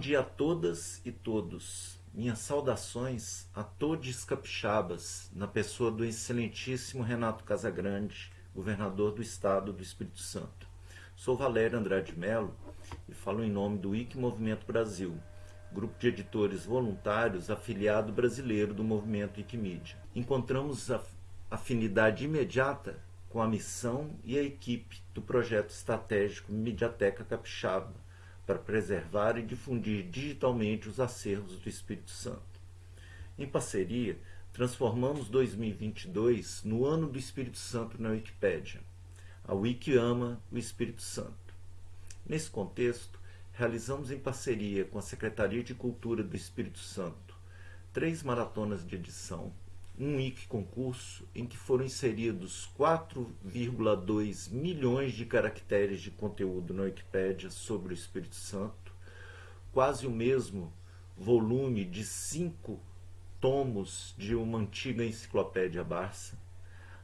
dia a todas e todos. Minhas saudações a todos capixabas, na pessoa do excelentíssimo Renato Casagrande, governador do estado do Espírito Santo. Sou Valério Andrade Melo e falo em nome do IC Movimento Brasil, grupo de editores voluntários afiliado brasileiro do movimento Wikimedia. Encontramos a afinidade imediata com a missão e a equipe do projeto estratégico Mediateca Capixaba, para preservar e difundir digitalmente os acervos do Espírito Santo. Em parceria, transformamos 2022 no Ano do Espírito Santo na Wikipédia. A Wiki ama o Espírito Santo. Nesse contexto, realizamos em parceria com a Secretaria de Cultura do Espírito Santo três maratonas de edição um Wiki concurso em que foram inseridos 4,2 milhões de caracteres de conteúdo na Wikipédia sobre o Espírito Santo, quase o mesmo volume de cinco tomos de uma antiga enciclopédia Barça,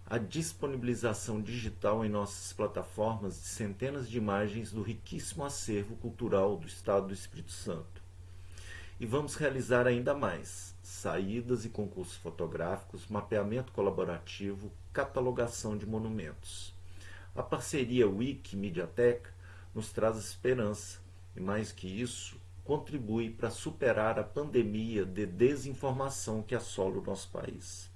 a disponibilização digital em nossas plataformas de centenas de imagens do riquíssimo acervo cultural do Estado do Espírito Santo. E vamos realizar ainda mais saídas e concursos fotográficos, mapeamento colaborativo, catalogação de monumentos. A parceria Wiki Mediateca nos traz esperança e, mais que isso, contribui para superar a pandemia de desinformação que assola o nosso país.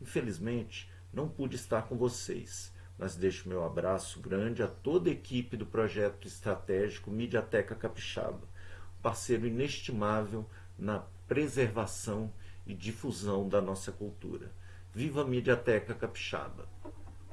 Infelizmente, não pude estar com vocês, mas deixo meu abraço grande a toda a equipe do projeto estratégico Mediateca Capixaba, parceiro inestimável na preservação e difusão da nossa cultura. Viva a Mediateca Capixaba!